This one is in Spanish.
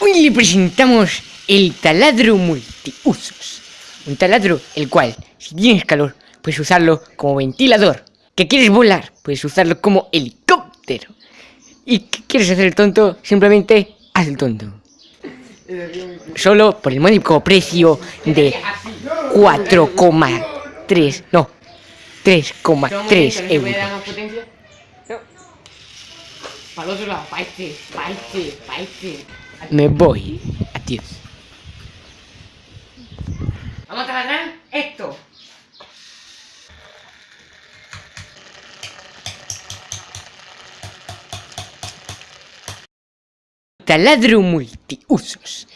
Hoy le presentamos el taladro multiusos. Un taladro el cual, si tienes calor, puedes usarlo como ventilador. ¿Que quieres volar? Puedes usarlo como helicóptero. ¿Y qué quieres hacer el tonto? Simplemente haz el tonto. Solo por el módico precio de 4,3, no, 3,3 euros. Para el otro lado, para este, para este, para este. Me voy. Adiós. Vamos a trabajar esto. Taladro multiusos.